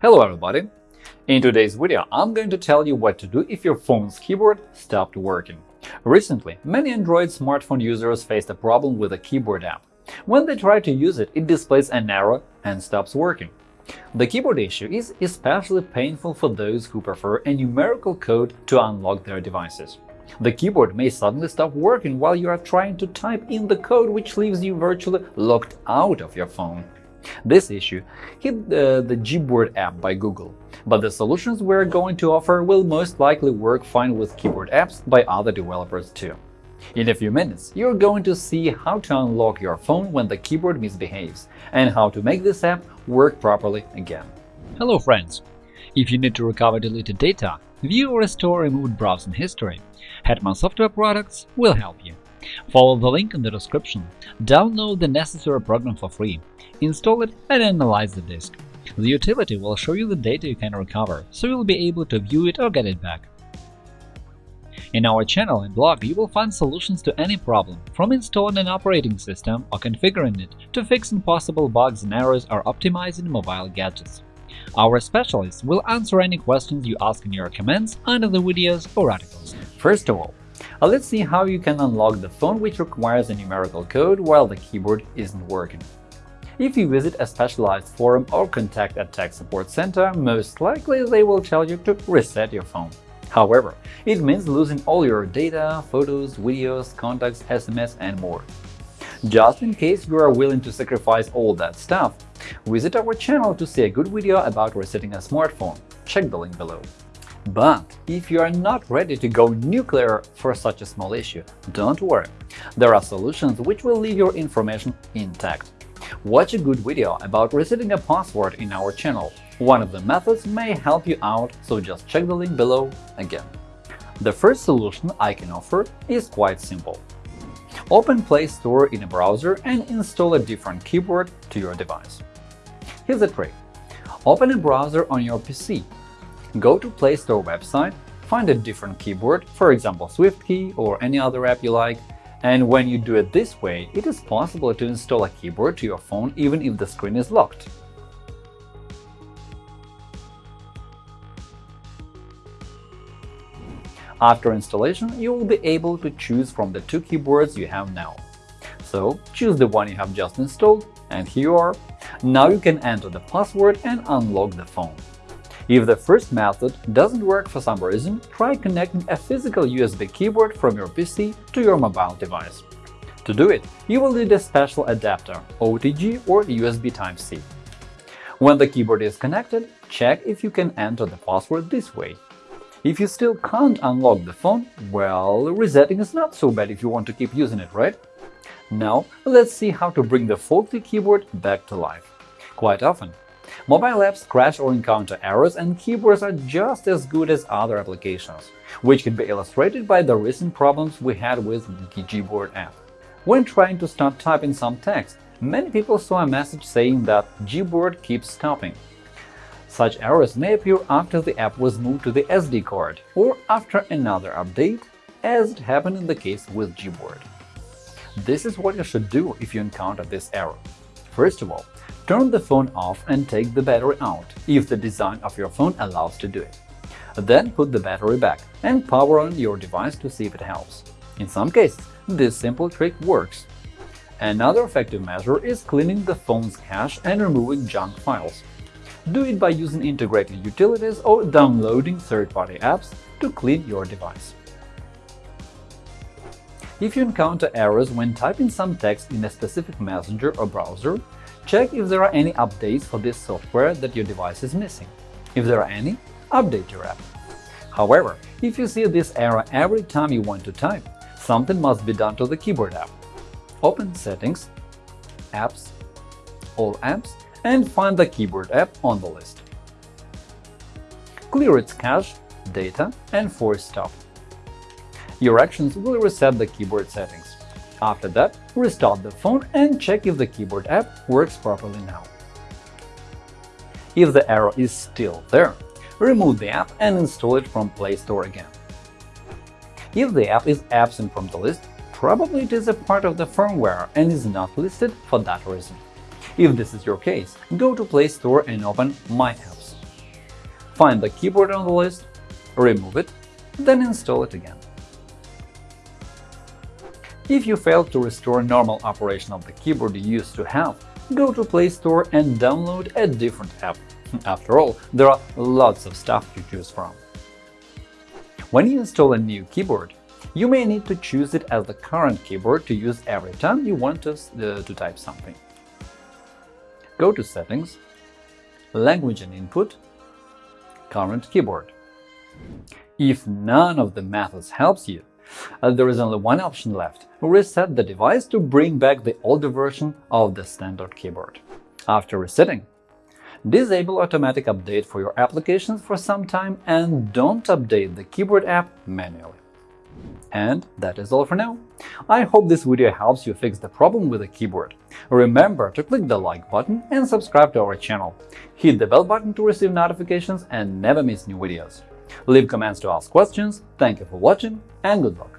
Hello everybody! In today's video, I'm going to tell you what to do if your phone's keyboard stopped working. Recently, many Android smartphone users faced a problem with a keyboard app. When they try to use it, it displays an error and stops working. The keyboard issue is especially painful for those who prefer a numerical code to unlock their devices. The keyboard may suddenly stop working while you are trying to type in the code, which leaves you virtually locked out of your phone. This issue hit uh, the Gboard app by Google, but the solutions we're going to offer will most likely work fine with keyboard apps by other developers too. In a few minutes, you're going to see how to unlock your phone when the keyboard misbehaves and how to make this app work properly again. Hello friends! If you need to recover deleted data, view or restore removed browsing history, Hetman Software Products will help you. Follow the link in the description, download the necessary program for free, install it and analyze the disk. The utility will show you the data you can recover, so you'll be able to view it or get it back. In our channel and blog, you will find solutions to any problem, from installing an operating system or configuring it to fixing possible bugs and errors or optimizing mobile gadgets. Our specialists will answer any questions you ask in your comments under the videos or articles. First of all, uh, let's see how you can unlock the phone which requires a numerical code while the keyboard isn't working. If you visit a specialized forum or contact a tech support center, most likely they will tell you to reset your phone. However, it means losing all your data, photos, videos, contacts, SMS, and more. Just in case you are willing to sacrifice all that stuff, visit our channel to see a good video about resetting a smartphone. Check the link below. But if you are not ready to go nuclear for such a small issue, don't worry. There are solutions which will leave your information intact. Watch a good video about resetting a password in our channel. One of the methods may help you out, so just check the link below again. The first solution I can offer is quite simple. Open Play Store in a browser and install a different keyboard to your device. Here's a trick. Open a browser on your PC. Go to Play Store website, find a different keyboard, for example SwiftKey or any other app you like, and when you do it this way, it is possible to install a keyboard to your phone even if the screen is locked. After installation, you will be able to choose from the two keyboards you have now. So choose the one you have just installed, and here you are. Now you can enter the password and unlock the phone. If the first method doesn't work for some reason, try connecting a physical USB keyboard from your PC to your mobile device. To do it, you will need a special adapter OTG or USB Type-C. When the keyboard is connected, check if you can enter the password this way. If you still can't unlock the phone, well, resetting is not so bad if you want to keep using it, right? Now, let's see how to bring the faulty keyboard back to life. Quite often, Mobile apps crash or encounter errors, and keyboards are just as good as other applications, which can be illustrated by the recent problems we had with the Gboard app. When trying to start typing some text, many people saw a message saying that Gboard keeps stopping. Such errors may appear after the app was moved to the SD card or after another update, as it happened in the case with Gboard. This is what you should do if you encounter this error. First of all, Turn the phone off and take the battery out, if the design of your phone allows to do it. Then put the battery back and power on your device to see if it helps. In some cases, this simple trick works. Another effective measure is cleaning the phone's cache and removing junk files. Do it by using integrated utilities or downloading third-party apps to clean your device. If you encounter errors when typing some text in a specific messenger or browser, Check if there are any updates for this software that your device is missing. If there are any, update your app. However, if you see this error every time you want to type, something must be done to the keyboard app. Open Settings, Apps, All apps, and find the keyboard app on the list. Clear its cache, data, and force stop. Your actions will reset the keyboard settings. After that, restart the phone and check if the keyboard app works properly now. If the error is still there, remove the app and install it from Play Store again. If the app is absent from the list, probably it is a part of the firmware and is not listed for that reason. If this is your case, go to Play Store and open My Apps. find the keyboard on the list, remove it, then install it again. If you failed to restore normal operation of the keyboard you used to have, go to Play Store and download a different app. After all, there are lots of stuff to choose from. When you install a new keyboard, you may need to choose it as the current keyboard to use every time you want to, uh, to type something. Go to Settings, Language and Input, Current keyboard. If none of the methods helps you, uh, there is only one option left – reset the device to bring back the older version of the standard keyboard. After resetting, disable automatic update for your applications for some time and don't update the keyboard app manually. And that is all for now. I hope this video helps you fix the problem with the keyboard. Remember to click the like button and subscribe to our channel. Hit the bell button to receive notifications and never miss new videos. Leave comments to ask questions. Thank you for watching and good luck!